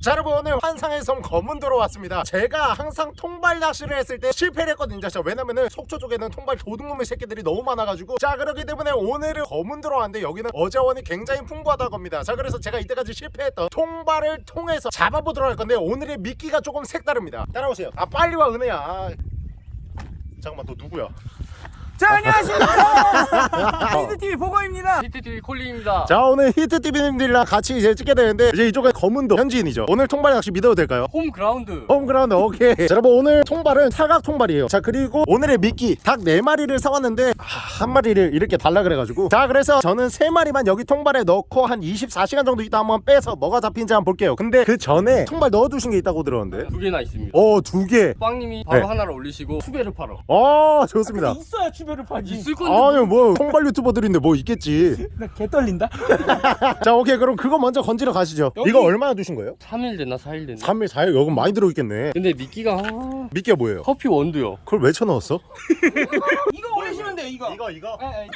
자 여러분 오늘 환상의 섬 검은도로 왔습니다. 제가 항상 통발 낚시를 했을 때 실패를 했거든요 자 왜냐면은 속초 쪽에는 통발 도둑놈의 새끼들이 너무 많아가지고. 자 그렇기 때문에 오늘은 검은도로 왔는데 여기는 어자원이 굉장히 풍부하다고 합니다. 자 그래서 제가 이때까지 실패했던 통발을 통해서 잡아보도록 할 건데 오늘의 미끼가 조금 색다릅니다. 따라오세요. 아 빨리 와 은혜야. 아. 잠깐만 너 누구야 자 안녕하십니까 히트TV 보고입니다 히트TV 콜리입니다. 자 오늘 히트TV님들이랑 같이 이제 찍게 되는데 이제 이쪽에 검은도 현지인이죠 오늘 통발 낚시 믿어도 될까요? 홈 그라운드. 홈그라운드 오케이 자, 여러분 오늘 통발은 사각 통발이에요 자 그리고 오늘의 미끼 닭 4마리를 사왔는데 아, 한 마리를 이렇게 달라 그래가지고 자 그래서 저는 3마리만 여기 통발에 넣고 한 24시간 정도 있다 한번 빼서 뭐가 잡힌지 한번 볼게요 근데 그 전에 통발 넣어두신 게 있다고 들었는데 두 개나 있습니다. 어두개 빵님이 바로 네. 하나를 올리시고 투배를 팔어. 어 좋습니다 있어야 추배를 파지 있을 건데. 아니 뭐 통발 유튜버들인데 뭐 있겠지 나 개 떨린다 자 오케이 그럼 그거 먼저 건지러 가시죠 이거 얼마나 두신 거예요? 3일 됐나 4일 됐나? 3일 4일 여기 많이 들어있겠네 근데 미끼가 아, 미끼가 뭐예요? 커피 원두요. 그걸 왜 쳐넣었어? 이거 올리시면 돼요 이거 이거 이거 에, 에.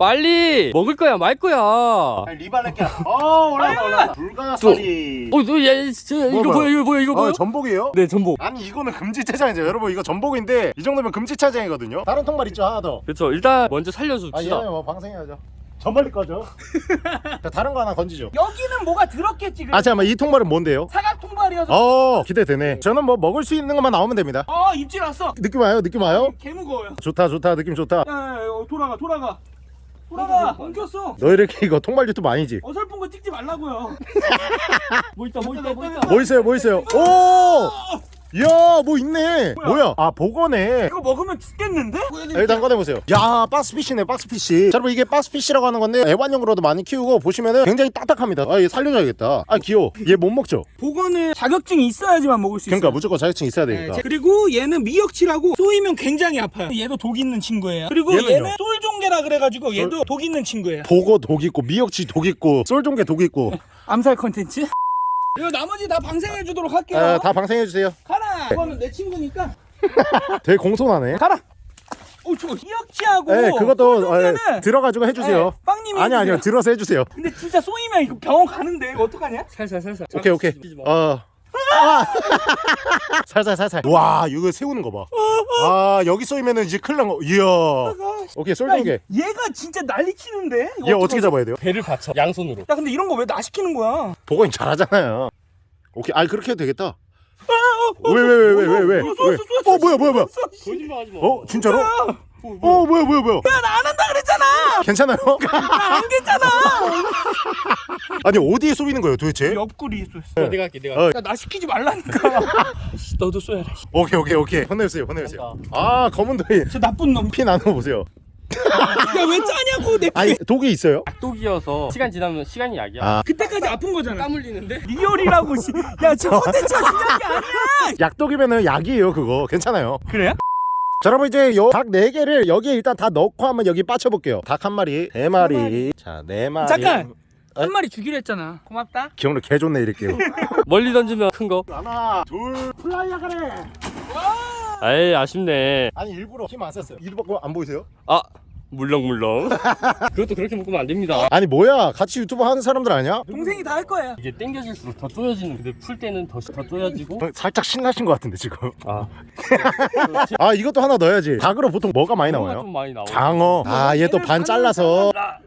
빨리 먹을 거야 말 거야. 어, 리발렛게 어 올라가 올라가 불가사리. 너얘 이거 뭐야? 뭐야 이거 뭐야 이거 뭐야? 어, 전복이에요? 네 전복. 아니 이거는 금지차장이죠. 여러분 이거 전복인데 이 정도면 금지차장이거든요. 다른 통발 있죠 하나 더. 그렇죠. 일단 먼저 아, 살려줍시다. 얘는 뭐 방생해야죠. 저 멀리 꺼져 자 다른 거 하나 건지죠. 여기는 뭐가 들었겠지 아 잠깐만 이 통발은 뭔데요? 사각 통발이어서. 어 기대되네. 저는 뭐 먹을 수 있는 것만 나오면 됩니다. 어 입질 왔어. 느낌 와요? 느낌 와요? 개 무거워요. 좋다 좋다. 느낌 좋다. 야, 야, 야, 어, 돌아가 돌아가 돌아가 엉켰어 너 이렇게 이거 통발 유튜브 아니지? 어설픈 거 찍지 말라고요 뭐 있다 뭐 있다 뭐 있다. 뭐 있어요 뭐 있어요 오! 이야 뭐 있네. 뭐야, 아 보거네. 이거 먹으면 죽겠는데? 일단 꺼내보세요. 야 박스피쉬네 박스피쉬 자, 여러분 이게 박스피쉬라고 하는 건데 애완용으로도 많이 키우고 보시면은 굉장히 딱딱합니다. 아얘 살려줘야겠다. 아 귀여워. 얘 못 먹죠? 보거는 자격증이 있어야지만 먹을 수 있어요 그러니까 무조건 자격증 있어야 되니까. 네, 그리고 얘는 미역치라고 쏘이면 굉장히 아파요. 얘도 독 있는 친구예요. 그리고 얘는요? 얘는 솔종개라 그래가지고 얘도 독 있는 친구예요. 보거 독 있고 미역치 독 있고 쏠종개 독 있고. 암살 컨텐츠? 이거 나머지 다 방생해 주도록 할게요. 아, 다 방생해 주세요 가라 이거는 내 친구니까. 되게 공손하네. 가라! 오 저거 미역치하고 네 그것도 어, 들어가지고 해주세요. 네, 빵님이 아니 아니요. 들어서 해주세요. 근데 진짜 쏘이면 이거 병원 가는데 이거 어떡하냐? 살살 살살. 오케이 오케이. 시키지 마. 어. 살살 살살. 와 이거 세우는 거봐 아 여기 쏘이면은 이제 큰일 난거. 이야. 오케이 야, 얘가 진짜 난리 치는데? 얘 어떻게 어떡하지? 잡아야 돼요? 배를 받쳐 양손으로. 야 근데 이런 거 왜 나 시키는 거야? 보건이 잘하잖아요. 오케이. 아 그렇게 해도 되겠다 왜왜왜왜 왜왜? 어, 쏘, 쏘, 쏘, 어. 뭐야 뭐야 뭐야? 거짓말하지 마. 어 진짜로? 어 뭐야? 뭐야 뭐야 야? 나안 한다 그랬잖아! 괜찮아요? 안 괜찮아! 아니 어디에 쏘이는 거예요 도대체? 옆구리 쏘였어. 어, 내가 할게 내가. 어, 야나 시키지 말라니까. 씨, 너도 쏘야 돼. 오케이 오케이 오케이. 혼내주세요 혼내주세요. 아 검은 도이. 저 나쁜 놈. 피 나눠 보세요 야왜 짜냐고 내. 아니 독이 있어요? 악독이어서 시간 지나면 시간이 약이야. 아 그때까지 아픈 거잖아. 땀 흘리는데? real이라고 씨. 야저 컨텐츠가 중요한 게 아니야. 약독이면은 약이에요 그거 괜찮아요 그래요? 자 여러분 이제 닭 4개를 여기에 일단 다 넣고 한번 여기 빠쳐볼게요 닭 한 마리 네 마리 자네 마리 잠깐. 어? 한 마리 주기로 했잖아. 고맙다. 기억력 개 좋네 이렇게요 멀리 던지면 큰 거. 하나 둘 fire야 그래 아이 아쉽네. 아니 일부러 힘안 썼어요 이거 안 보이세요? 아 물렁물렁. 그것도 그렇게 묶으면 안 됩니다. 아니 뭐야 같이 유튜브 하는 사람들 아니야? 동생이 다 할 거야. 이게 당겨질수록 더 쪼여지는. 근데 풀 때는 더, 더 쪼여지고. 어, 살짝 신나신 것 같은데 지금 아 아 이것도 하나 넣어야지 닭으로 보통 뭐가 많이 나와요? 좀 많이. 장어 아 얘 또 반 잘라서 라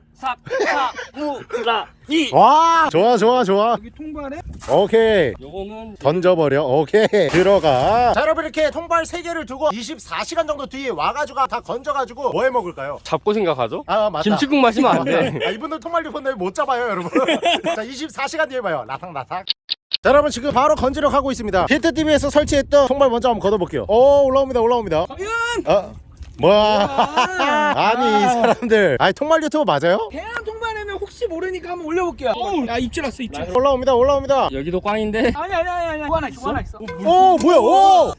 삭사무라이. 와 좋아 좋아 좋아. 여기 통발에? 오케이. 요거는 던져버려. 오케이. 들어가. 자 여러분 이렇게 통발 3개를 두고 24시간 정도 뒤에 와가지고 다 건져가지고 뭐 해 먹을까요? 잡고 생각하죠? 아 맞다. 김치국 마시면 안 돼. 아, 이분들 통발 리펀들 못 잡아요 여러분. 자 24시간 뒤에 봐요. 라삭라삭. 자 여러분 지금 바로 건지러 가고 있습니다. 히트TV에서 설치했던 통발 먼저 한번 걷어볼게요. 오 올라옵니다 올라옵니다. 과연 어? 뭐야 아니 이 사람들 아니 통발 유튜브 맞아요? 대한 통발에는 혹시 모르니까 한번 올려볼게요. 야 입질 왔어 입질. 올라옵니다 올라옵니다 여기도 꽝인데. 아니 아니 아니 아니. 뭐 하나 있어. 뭐 하나 있어. 오 뭐야 오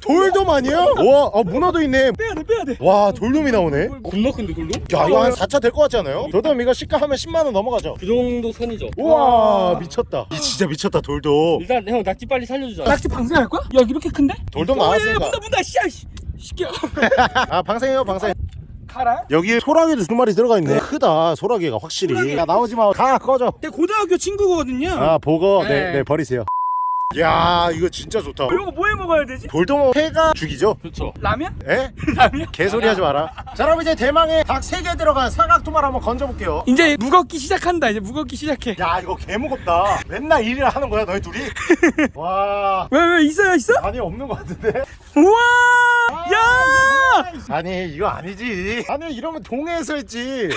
돌돔 아니야? 와 아, 문어도 있네 빼야 돼 빼야 돼. 와 돌돔이 나오네 겁나 큰데 돌도? 야 이거 한 4차 될 것 같지 않아요? 돌돔 이거 시가 하면 10만원 넘어가죠 그 정도 선이죠. 우와 미쳤다 이 진짜 미쳤다 돌돔 일단 형 낙지 빨리 살려주자. 낙지 방생할 거야? 야 이렇게 큰데? 돌돔 어, 나왔으니까 문다 문다 씨야 씨. 시켜. 아 방생해요 방생 가라. 여기 소라게도 두 마리 들어가 있네 크다 소라게가 확실히 소라게. 야 나오지 마 가 꺼져 내 고등학교 친구거든요. 아 보고 네, 네. 네 버리세요 야 이거 진짜 좋다 이거 뭐 해 먹어야 되지? 돌돔 회가 죽이죠? 그렇죠. 라면? 에? 라면? 개소리 하지 마라 자 그럼 이제 대망의 닭 3개 들어간 사각토말 한번 건져볼게요 이제 무겁기 시작한다. 이제 무겁기 시작해. 야 이거 개 무겁다 맨날 일을 하는 거야 너희 둘이? 와 왜 왜 있어요 있어? 아니 없는 거 같은데? 우와! 야! 아니 이거 아니지 아니 이러면 동해에서 했지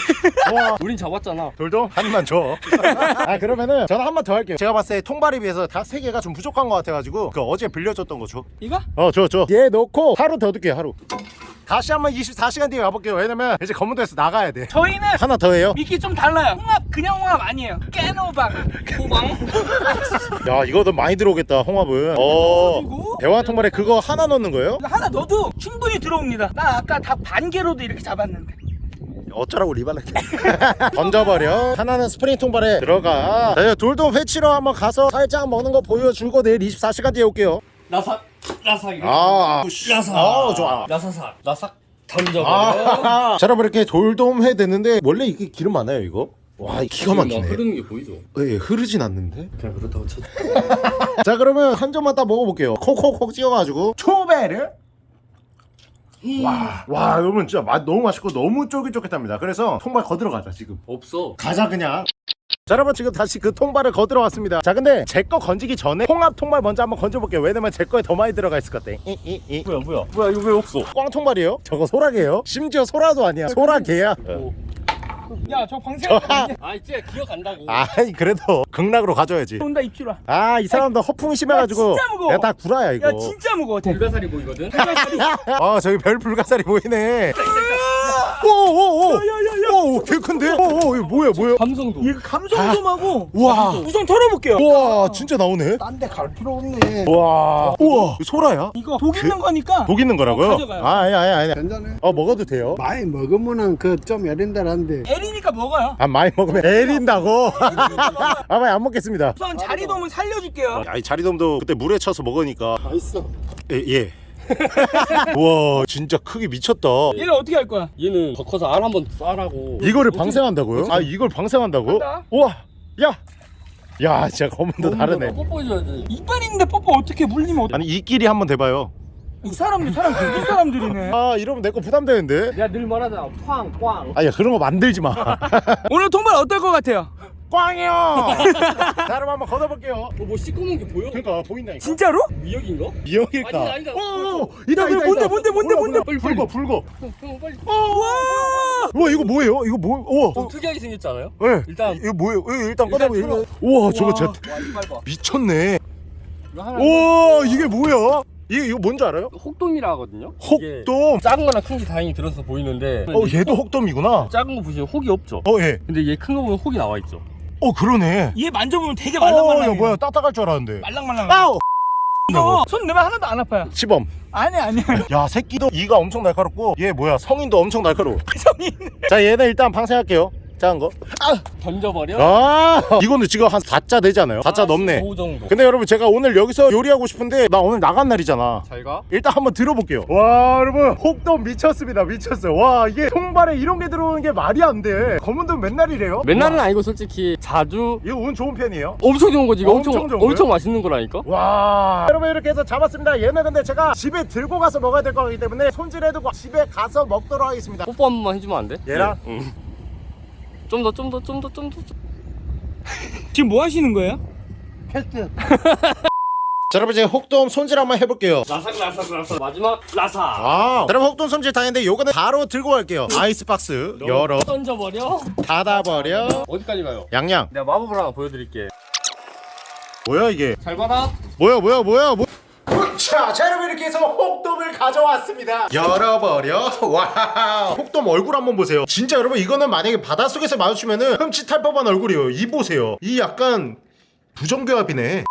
와 우린 잡았잖아. 돌돔 한 입만 줘아 그러면은 저는 한 번 더 할게요 제가 봤을 때 통발에 비해서 닭 3개가 좀 부족한 것 같아가지고 그 어제 빌려줬던 거줘 이거? 어, 줘, 줘. 얘 넣고 하루 더 둘게요, 하루. 다시 한번 24시간 뒤에 가볼게요. 왜냐면 이제 검은도에서 나가야 돼. 저희는 하나 더 해요. 미끼 좀 달라요. 홍합 그냥 홍합 아니에요. 깨노방. 호방. 야, 이거 더 많이 들어오겠다, 홍합은. 어. 대화 통발에 그거 하나 넣는 거예요? 이거 하나 넣어도 충분히 들어옵니다. 나 아까 닭반 개로도 이렇게 잡았는데. 어쩌라고 리발렛 던져버려 하나는 스프링 통발에 들어가 자, 이제 돌돔 회치러 한번 가서 살짝 먹는 거 보여주고 내일 24시간 뒤에 올게요 라삭 라삭 이렇게. 아, 라삭. 아, 좋아. 라사삭. 라삭 던져버려. 아, 자 여러분 이렇게 돌돔 회 됐는데 원래 이게 기름 많아요 이거? 와 기가 막히네 흐르는 게 보이죠? 예, 흐르진 않는데 그냥 그렇다고 쳐. 자 그러면 한 점만 딱 먹어볼게요 콕콕콕 찍어가지고 초배를 와, 와 여러분 진짜 맛 너무 맛있고 너무 쫄깃쫄깃합니다 그래서 통발 거들어 가자 지금 없어. 가자 그냥 자 여러분 지금 다시 그 통발을 거들어 왔습니다 자 근데 제 거 건지기 전에 홍합 통발 먼저 한번 건져볼게요 왜냐면 제 거에 더 많이 들어가 있을 것 같아 이, 이, 이. 뭐야 뭐야 뭐야 이거 왜 없어? 꽝 통발이에요? 저거 소라게요? 심지어 소라도 아니야 소라게야 야, 저 방생 아 이제 기억한다고. 아이 그래도 극락으로 가져야지 온다 입주라. 아이 사람도 허풍이 심해가지고 야, 진짜 무거워. 내가 다 구라야 이거 야, 진짜 무거워. 대. 불가사리 보이거든. 아 저기 별 불가사리 보이네 오오오 오오 개 큰데 오 오 이거 뭐야 뭐야 감성도. 이거 감성돔하고 우와 우선 털어볼게요. 우와 진짜 나오네 딴 데 갈 필요 없네. 우와 우와 소라야? 이거 독 있는 거니까. 독 있는 거라고요? 어, 가져가요. 아 아니 아니 아니 괜찮네. 어 먹어도 돼요 많이 먹으면은 그 좀 애린다란데. 에리니까 먹어요. 아 많이 먹으면 애린다고 아 많이 안 먹겠습니다 우선 자리돔은 살려줄게요. 아이 자리돔도 그때 물에 쳐서 먹으니까 맛있어. 예, 예. 우와 진짜 크기 미쳤다 얘를 어떻게 할 거야? 얘는 더 커서 알 한번 쏴라고. 이거를 방생한다고요? 아 이걸 방생한다고? 한다. 우와 야! 야 진짜 검은도 다르네 뽀뽀해줘야지. 이빨 있는데 뽀뽀 어떻게 물리면 어떡해? 아니 이끼리 한번 대봐요 이 사람들 사람 독일 사람들이네. 아 이러면 내 거 부담되는데 내가 늘 말하잖아. 꽝 꽝. 아야 그런 거 만들지 마 오늘 통발 어떨 것 같아요? 꽝이요 자 그럼 한번 걷어볼게요 너뭐 시꺼먼 게 보여? 그러니까 보인다니까 진짜로? 미역인가? 미역일까? 아니, 아니다. 오, 이다, 왜, 이다, 뭔데, 이다. 뭔데, 뭔데, 몰라, 뭔데? 몰라. 불고 불고 형 빨리. 와! 이거 뭐예요? 이거 뭐 우와 좀 특이하게 생겼지 않아요? 네. 일단 이거 뭐예요? 이거 일단 일단 꺼내보 틀어. 우와 저거 진짜 와 이빨 봐. 미쳤네. 우와 이게 뭐야? 이게 이거 뭔지 알아요? 혹돔이라 하거든요. 혹돔 작은 거나 큰 게 다행히 들어서 보이는데. 어 얘도 혹 돔이구나 작은 거 보시면 혹이 없죠. 어 예. 근데 얘 큰 거 보면 혹이 나와 있죠. 어 그러네 얘 만져보면 되게 어, 말랑말랑해. 야 뭐야 따뜻할 줄 알았는데 말랑말랑. 아우 이거 손 넣으면 하나도 안 아파요. 시범 아니 아니. 야 새끼도 이가 엄청 날카롭고 얘 뭐야 성인도 엄청 날카로워 성인. 자 얘는 일단 방생할게요 작은 거 던져버려. 아 이거는 지금 한 4자 되잖아요 4자 넘네 5 정도. 근데 여러분 제가 오늘 여기서 요리하고 싶은데 나 오늘 나간 날이잖아 잘 가. 일단 한번 들어볼게요 와 여러분 혹돔 미쳤습니다 미쳤어요 와 이게 통발에 이런 게 들어오는 게 말이 안돼 검은돔 맨날 이래요 맨날은 아니고 솔직히 자주 이거 운 좋은 편이에요 엄청 좋은 거지. 이거 엄청 엄청 좋은 엄청? 맛있는 거라니까. 와 여러분 이렇게 해서 잡았습니다 얘는 근데 제가 집에 들고 가서 먹어야 될 거기 때문에 손질해두고 집에 가서 먹도록 하겠습니다 뽀뽀 한 번만 해주면 안 돼? 얘랑? 응. 좀 더 좀 더 좀 더 좀 더. 지금 뭐 하시는 거예요? 패스. 자 여러분 이제 혹돔 손질 한번 해볼게요 라삭 라삭 라삭 마지막 라삭. 아 여러분 혹돔 손질 다 했는데 요거는 바로 들고 갈게요 아이스박스 열어 던져버려. 닫아버려 어디까지 가요? 양양 내가 마법을 하나 보여드릴게. 뭐야 이게 잘 봐라. 뭐야 뭐야 뭐야 뭐... 자, 자 여러분 이렇게 해서 혹돔을 가져왔습니다. 열어버려. 와 혹돔 얼굴 한번 보세요. 진짜 여러분 이거는 만약에 바닷속에서 마주치면은 흠칫할 법한 얼굴이에요. 이 보세요. 이 약간 부정교합이네.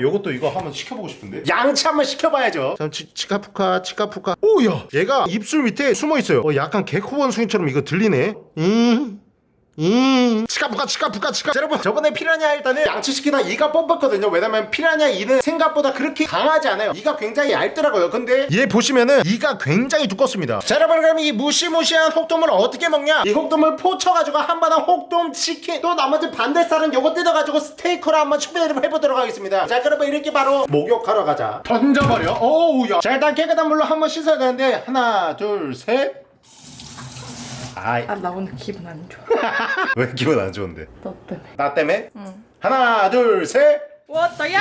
요것도 이거 한번 시켜보고 싶은데? 양치 한번 시켜봐야죠. 자 치, 치카푸카 치카푸카. 오야. 얘가 입술 밑에 숨어있어요. 어, 약간 개코 원숭이처럼 이거 들리네. 음 음. 치카푸카 치카푸카 치카. 자, 여러분 저번에 피라냐 일단은 양치시키다 이가 뽑았거든요. 왜냐면 피라냐 이는 생각보다 그렇게 강하지 않아요. 이가 굉장히 얇더라고요. 근데 얘 보시면은 이가 굉장히 두껍습니다. 자 여러분 그럼 이 무시무시한 혹돔을 어떻게 먹냐? 이 혹돔을 포쳐가지고 한바탕 혹돔 치킨 또 나머지 반대살은 요거 뜯어가지고 스테이크로 한번 추배를 해보도록 하겠습니다. 자 그러면 이렇게 바로 목욕하러 가자. 던져버려. 어우야. 자 일단 깨끗한 물로 한번 씻어야 되는데 하나 둘셋 아이. 아 나 오늘 기분 안 좋아. 왜 기분 안 좋은데? 너 때문에. 나 때문에? 하나 둘셋. 왔다 야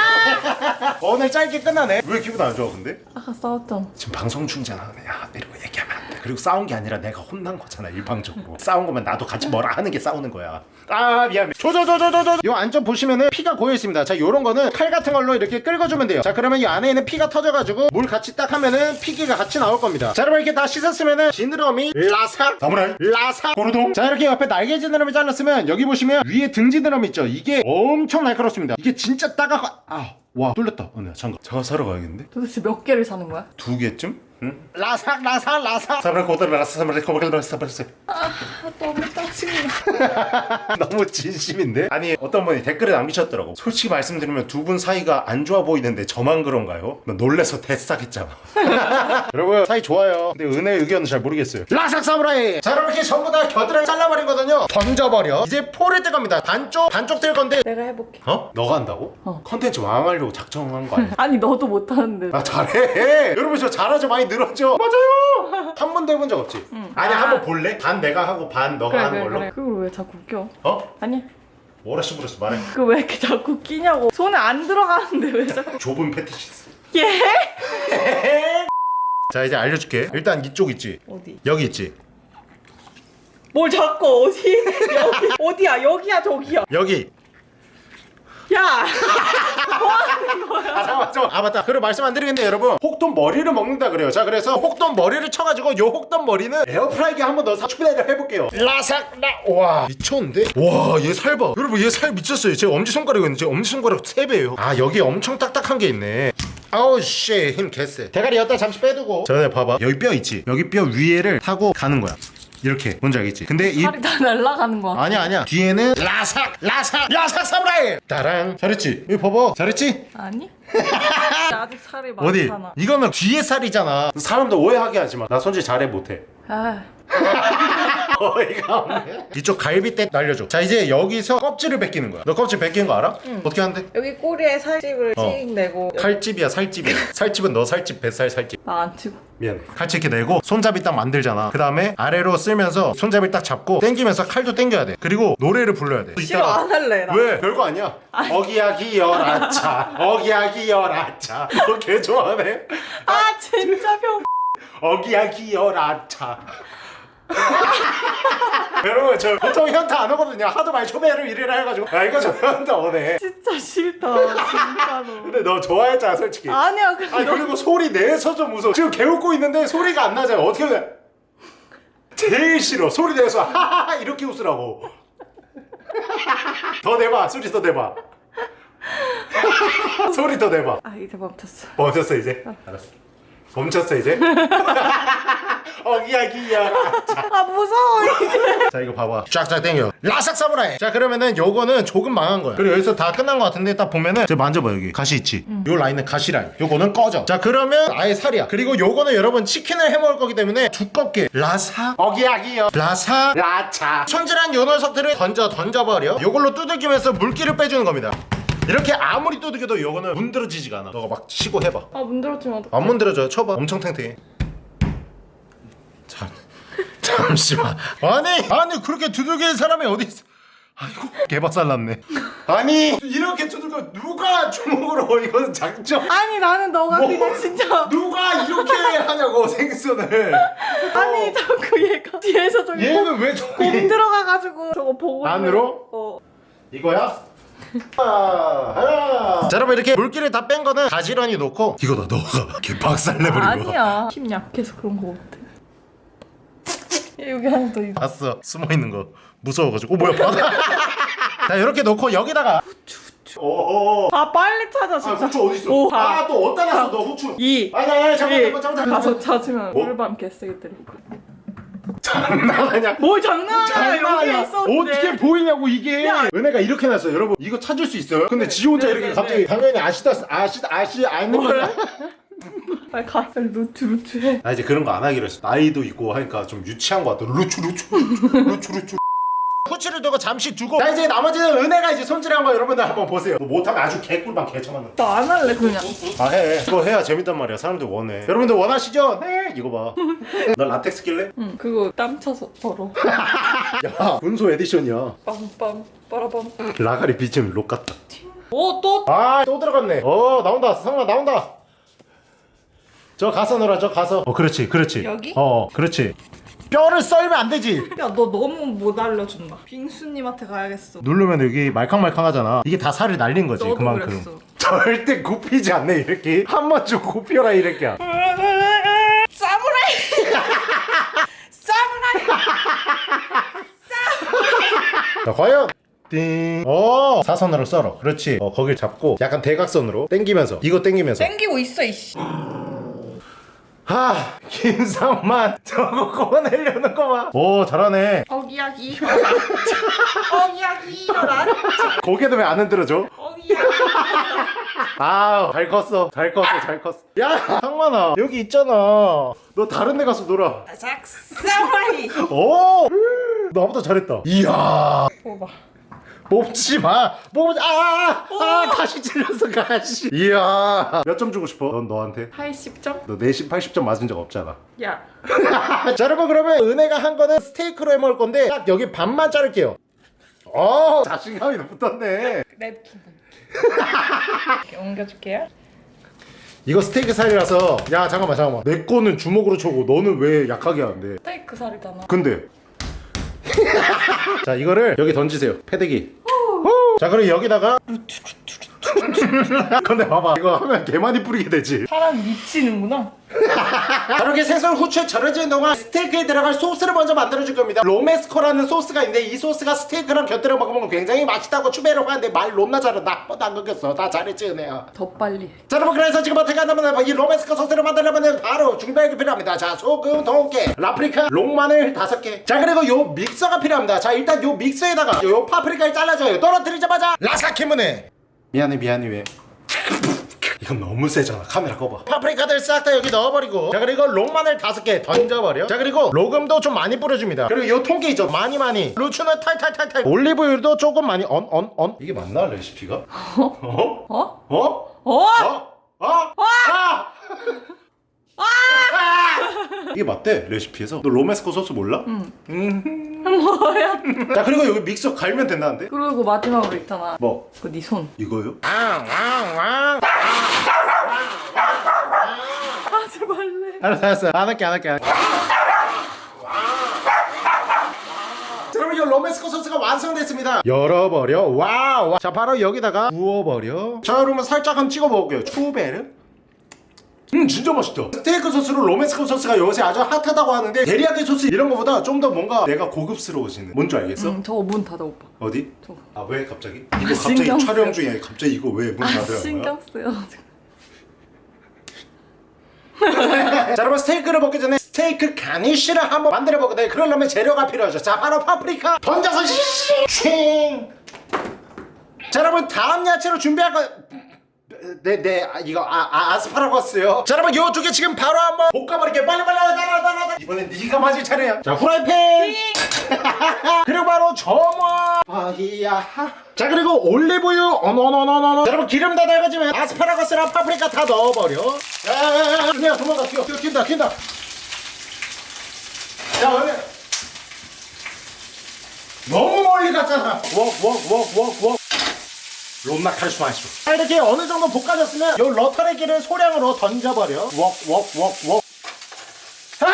오늘 짧게 끝나네. 왜 기분 안 좋아 근데? 아까 싸웠잖아 지금 방송 중잖아. 야 이러고 얘기하면 그리고 싸운 게 아니라 내가 혼난 거잖아 일방적으로. 싸운 거면 나도 같이 뭐라 하는 게 싸우는 거야. 아 미안해 조조조조조조. 요 안쪽 보시면은 피가 고여 있습니다. 자 요런 거는 칼 같은 걸로 이렇게 긁어주면 돼요. 자 그러면 이 안에 있는 피가 터져가지고 물 같이 딱 하면은 피기가 같이 나올 겁니다. 자 여러분 이렇게 다 씻었으면은 지느러미 라삭 사무라이 라삭 고르동. 자 이렇게 옆에 날개 지느러미 잘랐으면 여기 보시면 위에 등 지느러미 있죠? 이게 엄청 날카롭습니다. 이게 진짜 따가워. 아 와 뚫렸다 어, 내가 장갑 장갑 사러 가야겠는데 도대체 몇 개를 사는 거야? 두 개쯤? 응? 라삭 라삭 라삭 사브라 고들 라삭 사브라 고들 라삭 사브라 아 너무 짜증나 너무 진심인데? 아니 어떤 분이 댓글에 남기셨더라고 솔직히 말씀드리면 두 분 사이가 안 좋아 보이는데 저만 그런가요? 나 놀래서 대싹했잖아 여러분 사이 좋아요 근데 은혜의 의견은 잘 모르겠어요 라삭 사무라이 자 이렇게 전부 다 겨드랑이 잘라버리거든요 던져버려 이제 포를 뜰 겁니다 반쪽 반쪽 뜰 건데 내가 해볼게 어? 너가 한다고? 어. 컨텐츠 왕 하려고 작정한 거 아니야? 아니 너도 못하는데. 아 잘해. 여러분 저 잘하죠. 많이 늘었죠? 맞아요. 한 번도 해본 적 없지? 아니 한번 볼래? 반 내가 하고 반 너가 그래 하는 그래 걸로? 그래. 그걸 왜 자꾸 껴? 어? 아니야 뭐라 씨부렸어 말해. 그거 왜 이렇게 자꾸 끼냐고. 손에 안 들어가는데 왜 자꾸 좁은 패티시스. 예? 자 이제 알려줄게. 일단 이쪽 있지? 어디? 여기 있지? 뭘 자꾸 어디? 여기. 어디야? 여기야 저기야? 여기 야! 아 잠깐만 아 맞다. 그리고 말씀 안 드리겠는데 여러분. 혹돈 머리를 먹는다 그래요. 자 그래서 혹돈 머리를 쳐가지고 요 혹돈 머리는 에어프라이기에 한번 넣어서 추배를 해볼게요. 라삭 라와. 미쳤는데? 와 얘 살 봐. 여러분 얘 살 미쳤어요. 제 엄지손가락이거든요 제 엄지손가락 3배예요. 아 여기 엄청 딱딱한 게 있네. 아우 씨 힘 개쎄. 대가리 여기다 잠시 빼두고. 전에 봐봐. 여기 뼈 있지? 여기 뼈 위에를 타고 가는 거야 이렇게 뭔지 알겠지? 근데 이 살이 다 날아가는 거야 아니야 아니야. 뒤에는 라삭 라삭 라삭 사무라이! 따랑 잘했지? 이거 봐봐. 잘했지? 아니? 나 아직 살이 어디 많잖아. 이거는 뒤에 살이잖아. 사람들 오해하게 하지마. 나 손질 잘해 못해. 아 어이가 없네 이쪽 갈비뼈 날려줘 자 이제 여기서 껍질을 벗기는 거야 너 껍질 벗기는 거 알아? 어떻게 하는데? 여기 꼬리에 살집을 어. 씩 내고 칼집이야 살집이야 살집은 너 살집 뱃살 살집 나 안 치고 미안해 칼집 이렇게 내고 손잡이 딱 만들잖아 그 다음에 아래로 쓸면서 손잡이 딱 잡고 당기면서 칼도 당겨야 돼 그리고 노래를 불러야 돼 싫어 안 할래 나 왜? 별거 아니야. 어기야기 열아차. 어기야기 열아차. 너 개 좋아하네. 아 진짜 병 어기야기 열아차. 여러분 저 보통 현타 안 오거든요. 하도 많이 초배를 일이라 해가지고 야 이거 저 현타 오네. 진짜 싫다 진짜로 근데 너 좋아했잖아 솔직히. 아니야 근데 아니 너 그리고 소리 내서 좀 무서워. 지금 개웃고 있는데 소리가 안 나잖아. 어떻게 해? 제일 싫어. 소리 내서 하하하 이렇게 웃으라고. 더 내봐. 소리 더 내봐. 소리 더 내봐. 아 이제 멈췄어 멈췄어 이제? 알았어 멈췄어 이제? 어기야 기야. 아 무서워 자 이거 봐봐. 쫙쫙 당겨. 라삭 사무라이. 자 그러면은 요거는 조금 망한 거야. 그리고 여기서 다 끝난 거 같은데 딱 보면은 저 만져봐 여기. 가시 있지? 요 라인은 가시 라인. 요거는 꺼져. 자 그러면 아예 살이야. 그리고 요거는 여러분 치킨을 해 먹을 거기 때문에 두껍게. 라삭. 어기야기요 라삭. 라차. 손질한 요 녀석들을 던져 던져버려. 요걸로 두들기면서 물기를 빼주는 겁니다. 이렇게 아무리 두들겨도 요거는 문드러지지가 않아. 너가 막 치고 해봐. 아 문드러지면 어떡해? 안 문드러져요. 쳐봐. 엄청 탱탱해. 잠, 잠시만. 아니, 아니 그렇게 두들기는 사람이 어디 있어? 아이고, 개박살 났네. 아니, 이렇게 두들겨 누가 주먹으로 이거는 장점? 아니 나는 너가 뭐? 그냥 진짜 누가 이렇게 하냐고 생선을. 아니 자꾸 얘가 뒤에서 저기 얘는 왜 저기 곰 들어가가지고 저거 보고 안으로? 어 이거야? 하나, 하나. 자, 여러분 이렇게 물기를 다 뺀 거는 가지런히 놓고 이거 다 너가 개박살 내버리고. 아니야 힘 약해서 그런 거 같아 얘 여기 하나 더 있어. 봤어. 숨어 있는 거. 무서워가지고. 어 뭐야? 바다 자 이렇게 놓고 여기다가. 오오 아 빨리 찾아 아 진짜. 후추 어디 있어? 오, 아또 어디다 놨어 너 후추? 이 아니 아니 잠깐만 이. 잠깐만 가서 찾으면 뭐? 물밤 개쓰기 때릴 거야 장난하냐 뭘 장난하냐 어떻게 보이냐고 이게. 은혜가 이렇게 놨어요. 여러분 이거 찾을 수 있어요? 근데 지 혼자 네, 이렇게 네, 갑자기 당연히 아시다 아시 아시 아는 거야. 빨리 가 빨리 루트 루트 해 나 이제 그런 거 안 하기로 했어. 나이도 있고 하니까 좀 유치한 거 같아. 루추 루추 루추 루추. 후치를 두고 잠시 두고 자 이제 나머지는 은혜가 이제 손질한 거 여러분들 한번 보세요. 너 못하면 아주 개꿀만 개처만. 나 안 할래 그냥 아 해. 그거 해야 재밌단 말이야. 사람들 원해. 여러분들 원하시죠? 네. 이거 봐. 너 라텍스 낄래? 응 그거 땀 차서 더러 야 분소 edition이야. 빰빰 빠라밤 라가리 비침 록 같다. 오또 아또 들어갔네 어 나온다 상아 나온다 저 가서 놀아 저 가서. 어 그렇지 그렇지. 여기? 어 그렇지. 뼈를 썰면 안 되지. 야 너 너무 못 알려준다. 빙수님한테 가야겠어. 누르면 여기 말캉말캉하잖아. 이게 다 살이 날린 거지 너도 그만큼. 그랬어. 절대 굽히지 않네 이렇게. 한 번 좀 굽혀라 이렇게. 사무라이! 사무라이! 자 과연. 띵. 어 사선으로 썰어. 그렇지. 어 거길 잡고 약간 대각선으로 당기면서 이거 당기면서. 땡기고 있어 이씨 하 김상만 저거 꺼내려는 거봐오 잘하네 어기야 기 어기야 기 일어나 고개도 왜 안 흔들어줘? 어기야기 아, 잘 컸어. 잘 컸어. 잘 컸어. 야, 상만아. 여기 있잖아. 너 다른 데 가서 놀아. 싹 사무라이 오! 나보다 잘했다. 이야. 뽑아 뽑지 마. 뽑지 아! 아, 가시 찔렸어, 가시. 이야. 몇 점 주고 싶어? 넌 너한테? 80점? 너 내신 80점 맞은 적 없잖아. 야 자, 여러분 그러면 은혜가 한 거는 스테이크로 해 먹을 건데 딱 여기 반만 자를게요. 어, 자신감이 붙었네. 랩 이렇게 옮겨줄게요 이거 스테이크 살이라서 야, 잠깐만, 잠깐만. 내 거는 주먹으로 쳐고 너는 왜 약하게 하는데? 스테이크 살이잖아 근데 자 이거를 여기 던지세요 패대기 자 그리고 여기다가 근데 봐봐 이거 하면 개 많이 뿌리게 되지. 사람 미치는구나. 자, 이렇게 생선 후추에 절여지는 동안 스테이크에 들어갈 소스를 먼저 만들어줄 겁니다. romesco라는 소스가 있는데 이 소스가 스테이크랑 곁들여 먹으면 굉장히 맛있다고 추배를 하는데 말 너무나 잘한다 한 번도 안 끊겼어. 다 잘했지 은혜야 더 빨리. 해. 자 여러분 그래서 지금 어떻게 한다면 이 romesco 소스를 만들려면 바로 게 필요합니다. 자 소금 동깨 라프리카 롱마늘 다섯 개 자 그리고 요 믹서가 필요합니다. 자 일단 요 믹서에다가 요 파프리카를 잘라줘요. 떨어뜨리자마자 라사키무네 미안해 미안해 왜 이건 너무 세잖아 카메라 꺼봐 파프리카들 싹 다 여기 넣어버리고 자 그리고 롱마늘 다섯 개 던져버려 자 그리고 로금도 좀 많이 뿌려줍니다 그리고 요 통깨 있죠 많이 많이 루추는 탈탈탈탈 올리브유도 조금 많이 언 언언 이게 맞나 레시피가? 어? 어? 어? 어? 어? 어? 어? 아! 이게 맞대 레시피에서? 너 romesco 소스 몰라? 응. 뭐야? 자 그리고 여기 믹서 갈면 된다는데? 그리고 마지막으로 있잖아. 뭐? 그네 손. 이거요? 하지 말래 알았어 알았어. 안 할게 안 할게 안 이 romesco 소스가 완성됐습니다. 열어버려. wow. 자 바로 여기다가 부어버려. 자 여러분 살짝 한번 찍어 먹을게요. 추베르 음 진짜 맛있다 스테이크 소스로 romesco 소스가 요새 아주 핫하다고 하는데 데리야끼 소스 이런 거보다 좀 더 뭔가 내가 고급스러워지는 뭔 줄 알겠어? 응 저거 문 닫아 오빠 어디? 저거. 아 왜 갑자기? 이거 갑자기 신경 촬영. 중에 갑자기 이거 왜 문아 닫으라는 거야? 신경 쓰여가지고 자 여러분 스테이크를 먹기 전에 스테이크 garnish를 한번 만들어 보거든요 그러려면 재료가 필요하죠 자 바로 파프리카 던져서 싱! 자 여러분 다음 야채로 준비할 거 네 네 아, 이거 아, 아 아스파라거스요. 자 여러분 요두 개 지금 바로 한번 볶아버릴게요 빨리 빨리 빨리 빨리 빨리 빨리 이번엔 네가 맞을 차례야. 자 후라이팬! 그리고 바로 점화! 바히야. 자 그리고 올리브유 어너너너너너 여러분 기름 다 달궈지면 아스파라거스랑 파프리카 다 넣어버려. 야 야 야야 은혜야 도망가 튀어 튀어 튄다 튄다. 야 너무 멀리 갔잖아. 웍웍웍웍웍 자 이렇게 어느 정도 볶아졌으면 요 러터레기를 소량으로 던져버려 웍웍웍웍 아.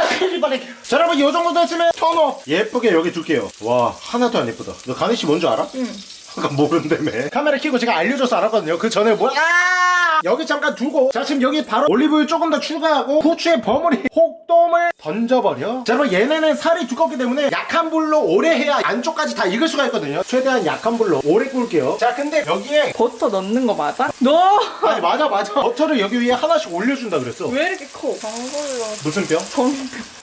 자, 여러분, 요 정도 됐으면 턴업. 예쁘게 여기 둘게요. 와, 하나도 안 예쁘다. 너 가니씨 뭔 줄 알아? 응 아까 모른다며 카메라 켜고 제가 알려줘서 알았거든요 그 전에 뭐야 아! 여기 잠깐 두고 자 지금 여기 바로 올리브유 조금 더 추가하고 후추에 버무리 혹돔을 던져버려 자 여러분 얘네는 살이 두껍기 때문에 약한 불로 오래 해야 안쪽까지 다 익을 수가 있거든요 최대한 약한 불로 오래 구울게요 자 근데 여기에 버터 넣는 거 맞아? 너! 아니 맞아 맞아 버터를 여기 위에 하나씩 올려준다 그랬어 왜 이렇게 커? 방울이야. 무슨 뼈?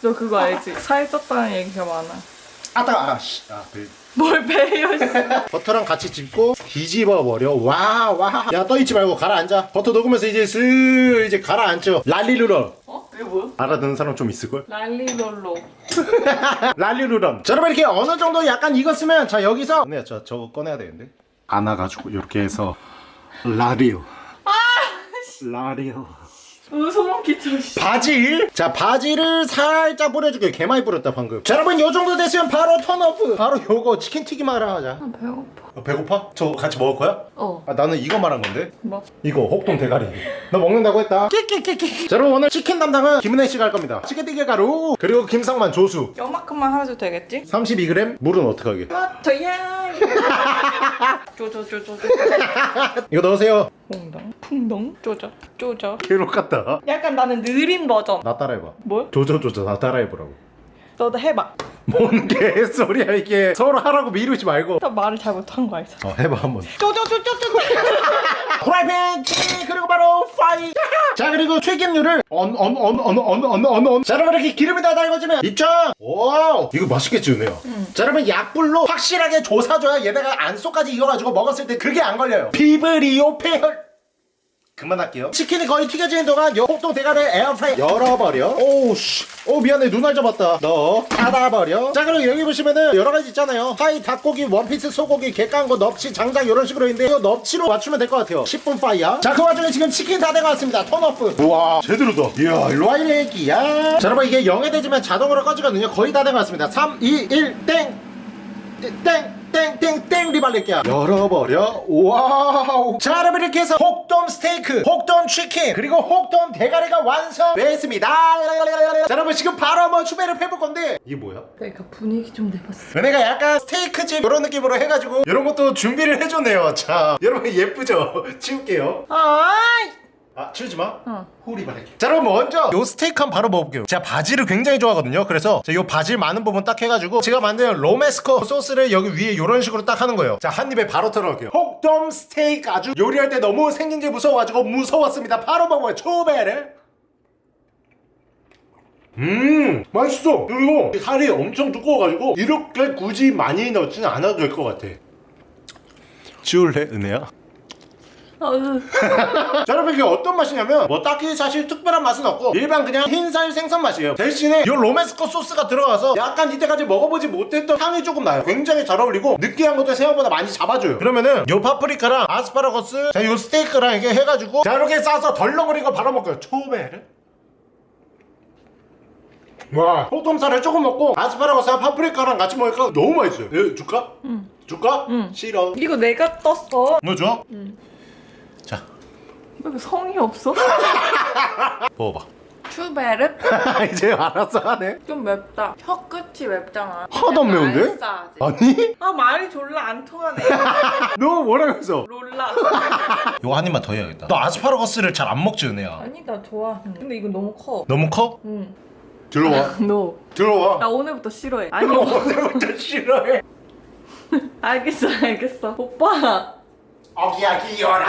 너 그거 알지? 살 쪘다는 얘기가 많아. 아따 아씨 아, 그 뭘 배요? 씨. 버터랑 같이 집고 뒤집어 버려 와 와 야 떠있지 말고 가라앉아 버터 녹으면서 이제 슬 이제 가라앉죠 랄리루런 어? 이게 뭐야? 알아듣는 사람 좀 있을걸? 랄리롤로. 랄리루런 자 여러분 이렇게 어느 정도 약간 익었으면 자 여기서 언니야 저 저거 꺼내야 되는데 안아가지고 이렇게 해서 라리오 라리오 어, 소름 끼쳐. 씨. 바질 자 바질을 살짝 뿌려줄게요 개 많이 뿌렸다 방금 자 여러분 요 정도 됐으면 바로 턴오프 바로 요거 치킨 튀김 하러 가자 아, 배고파. 어, 배고파? 저 같이 먹을 거야? 어. 아 나는 이거 말한 건데 뭐? 이거 혹동 대가리 너 먹는다고 했다 끼끼끼끼 자 여러분 오늘 치킨 담당은 김은혜 씨가 할 겁니다 치킨튀김 가루 그리고 김상만 조수 요만큼만 하면 되겠지? 32g 물은 어떡하게 버터야. 쪼쪼쪼쪼. 이거 넣으세요 퐁덩 풍덩 쪼져 쪼져. 괴롭 같다 약간 나는 느린 버전. 나 따라해봐 뭘? 조져조져 나 따라해보라고 너도 해봐. 뭔 개소리야 이게. 서로 하라고 미루지 말고. 나 말을 잘 못한 거 알죠? 어 해봐 한번. 쪼쪼쪼쪼 프라이팬 그리고 바로 fire! 자 그리고 튀김류를 언언 언 언 언 언언 자 여러분 이렇게 기름이 다 달궈지면 입장! 오 이거 맛있겠지 은혜야 음. 자 여러분 약불로 확실하게 조져줘야 얘네가 안 속까지 익어가지고 먹었을 때 그게 안 걸려요. 비브리오 패혈 그만할게요. 치킨이 거의 튀겨지는 동안 요 홍동 대가리 에어프라이 열어버려. 오우씨. 오 미안해. 눈알 잡았다. 넣어 닫아버려. 자 그리고 여기 보시면은 여러가지 있잖아요. 파이 닭고기 원피스 소고기 객간고 넙치 장작 이런 식으로 있는데 이거 넙치로 맞추면 될 것 같아요. 10분 fire야. 자 그 와중에 지금 치킨 다 돼가왔습니다. turn off. 우와. 제대로다. 이야 일로와 이 애기야. 자 여러분 이게 0이 되지면 자동으로 꺼지거든요. 거의 다 돼가왔습니다. 3 2 1 땡. 땡 땡땡땡 리발릴게요 열어버려 wow 자 여러분 이렇게 해서 혹돔 스테이크 혹돔 치킨 그리고 혹돔 대가리가 완성됐습니다 자 여러분 지금 바로 한번 추배를 해볼 건데 이게 뭐야? 내가 분위기 좀 내봤어. 은혜가 약간 스테이크집 이런 느낌으로 해가지고 이런 것도 준비를 해줬네요 자 여러분 예쁘죠? 치울게요 아이. 아 치우지 마. 어. 호리바레. 자 그럼 먼저 요 스테이크 한 바로 먹어볼게요. 제가 바질을 굉장히 좋아하거든요. 그래서 자, 요 바질 많은 부분 딱 해가지고 제가 만든 로메스코 소스를 여기 위에 요런 식으로 딱 하는 거예요. 자 한 입에 바로 털어갈게요. 혹돔 스테이크 아주 요리할 때 너무 생긴 게 무서워가지고 무서웠습니다. 바로 먹어요. 초베르. 음 맛있어 그리고 살이 엄청 두꺼워가지고 이렇게 굳이 많이 넣지는 않아도 될 것 같아 치울래 은혜야? 자 여러분 이게 어떤 맛이냐면 뭐 딱히 사실 특별한 맛은 없고 일반 그냥 흰살 생선 맛이에요 대신에 이 로메스코 소스가 들어가서 약간 이때까지 먹어보지 못했던 향이 조금 나요 굉장히 잘 어울리고 느끼한 것도 생각보다 많이 잡아줘요 그러면은 요 파프리카랑 아스파라거스 자요 스테이크랑 이게 해가지고 자 이렇게 싸서 덜렁거린 거 바로 먹어요 츄베릅 와 혹돔 살을 조금 먹고 아스파라거스랑 파프리카랑 같이 먹으니까 너무 맛있어요 예, 줄까? 응 줄까? 응. 싫어 이거 내가 떴어. 뭐 줘? 자 왜 성의 없어? 먹어봐 추베르? 이제 알았어 하네 좀 맵다. 혀 끝이 맵잖아. 하나도 안 매운데? 아니? 아 말이 졸라 안 통하네. 너 뭐라고 했어? 롤라. 이거 한 입만 더 해야겠다 너 아스파라거스를 잘 안 먹지 은혜야 아니 나 좋아. 근데 이거 너무 커. 너무 커? 응. 들어와 너. 들어와 나 오늘부터 싫어해. 아니 오늘부터 싫어해 알겠어 알겠어. 오빠. 어기야기여라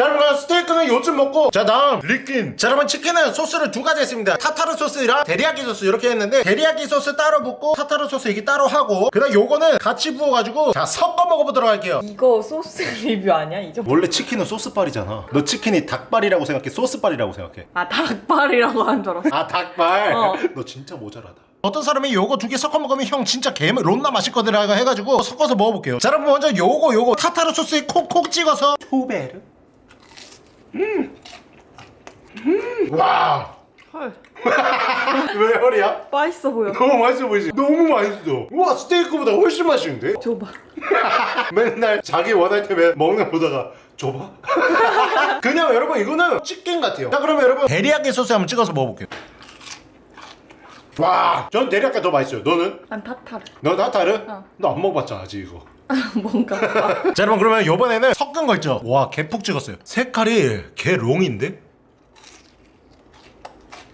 자 여러분 스테이크는 요즘 먹고 자 다음. 치킨. 자 여러분 치킨은 소스를 두 가지 했습니다. 타타르 소스랑 데리야끼 소스 이렇게 했는데 데리야끼 소스 따로 붓고 타타르 소스 이게 따로 하고 그 다음 요거는 같이 부어가지고 자 섞어 먹어보도록 할게요. 이거 소스 리뷰 아니야? 이 정도? 원래 치킨은 소스빨이잖아. 너 치킨이 닭발이라고 생각해? 소스빨이라고 생각해? 아 닭발이라고 한 줄 알았어. 아 닭발? 어. 너 진짜 모자라다. 어떤 사람이 요거 두 개 섞어 먹으면 형 진짜 개 론나 맛있거든 라고 해가지고 섞어서 먹어볼게요. 자 여러분 먼저 요거 요거 타타르 소스에 콕콕 찍어서 투베르 음 음 와 헐. 왜 허리야? 맛있어 보여. 너무 맛있어 보이지? 너무 맛있어 우와 스테이크보다 훨씬 맛있는데? 줘봐. 맨날 자기 원할 때면 먹는 거 보다가 줘봐 그냥 여러분 이거는 치킨 같아요 자 그러면 여러분 데리야끼 소스 한번 찍어서 먹어볼게요 와전 데리야끼 더 맛있어요 너는? 난 타타르. 너 나타르? 어. 너 안 먹어봤잖아 아직 이거 뭔가. 봐. 자 여러분 그러면 이번에는 섞은 거 있죠? 와 개푹 찍었어요. 색깔이 개 롱인데?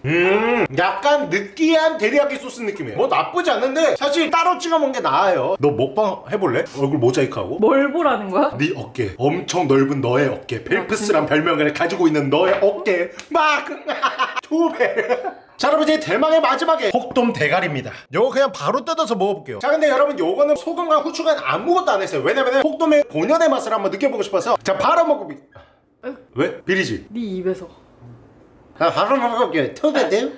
음 약간 느끼한 데리야끼 소스 느낌이에요. 뭐 나쁘지 않는데 사실 따로 찍어 먹는 게 나아요. 너 먹방 해볼래? 얼굴 모자이크하고? 뭘 보라는 거야? 네 어깨. 엄청 넓은 너의 어깨. 펠프스란 별명을 가지고 있는 너의 어깨. 막 두배 자 여러분 이제 대망의 마지막에 혹돔 대가리입니다 요거 그냥 바로 뜯어서 먹어볼게요 자 근데 여러분 요거는 소금과 후추가 아무것도 안 했어요 왜냐면 혹돔의 본연의 맛을 한번 느껴보고 싶어서 자 바로 먹어볼게요 왜? 비리지? 네 입에서. 나 바로 먹어볼게요 터대돼요?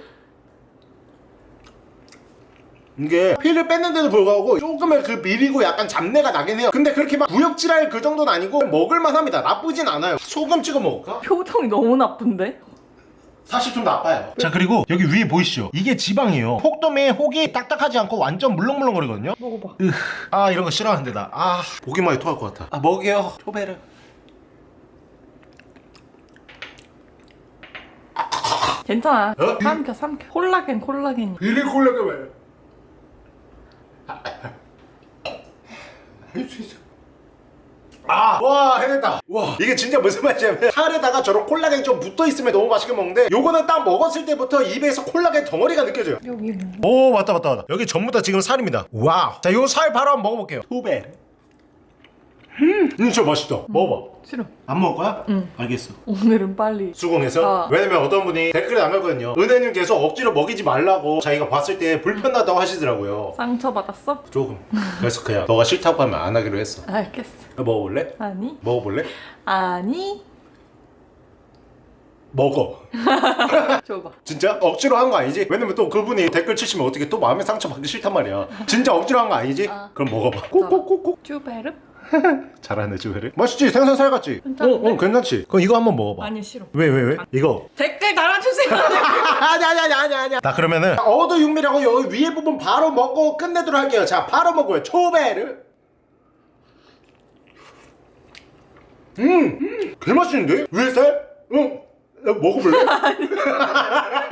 이게 피를 뺐는데도 불구하고 조금의 그 비리고 약간 잡내가 나긴 해요 근데 그렇게 막 구역질할 그 정도는 아니고 먹을만 합니다 나쁘진 않아요 소금 찍어 먹을까? 표정이 너무 나쁜데? 사실 좀 나빠요 자 그리고 여기 위에 보이시죠? 이게 지방이에요 혹돔의 혹이 딱딱하지 않고 완전 물렁물렁거리거든요 먹어봐. 아 이런 거 싫어하는데 나아 보기만 해도 토할 것 같아 아 먹여요 츄베릅 괜찮아. 어? 삼켜 삼켜. 콜라겐 콜라겐. 비리 콜라가 왜? 할수 있어. 아, 와, 해냈다. 와, 이게 진짜 무슨 맛이냐면 살에다가 저런 콜라겐이 좀 붙어 있으면 너무 맛있게 먹는데 요거는 딱 먹었을 때부터 입에서 콜라겐 덩어리가 느껴져요. 여기 뭐. 오, 맞다, 맞다, 맞다. 여기 전부 다 지금 살입니다. 와우. 자, 요 살 바로 한번 먹어볼게요. 츄베릅. 음, 음, 진짜 맛있다. 먹어봐. 싫어. 안 먹을 거야? 응. 알겠어. 오늘은 빨리. 수긍해서 어. 왜냐면 어떤 분이 댓글에 남겼거든요 은혜님 계속 억지로 먹이지 말라고 자기가 봤을 때 불편하다고 하시더라고요 상처 받았어? 조금 그래서 그냥 너가 싫다고 하면 안 하기로 했어 알겠어. 먹어볼래? 아니. 먹어볼래? 아니. 먹어 줘봐. 진짜? 억지로 한 거 아니지? 왜냐면 또 그분이 댓글 치시면 어떻게 또 마음의 상처 받기 싫단 말이야 진짜 억지로 한 거 아니지? 어. 그럼 먹어봐 꼭꼭꼭꼭 쭈베르? 잘하네 주회를 맛있지? 생선 살 같지? 괜찮은데? 어, 어 괜찮지? 그럼 이거 한번 먹어봐 아니 싫어. 왜왜 왜? 이거 댓글 달아주세요. 아니 아니 아니 아니 아니 나 그러면은 어도 육미라고 여기 위에 부분 바로 먹고 끝내도록 할게요 자 바로 먹어요 초베르 음, 음 개맛있는데? 위에 살? 응 야, 먹어볼래?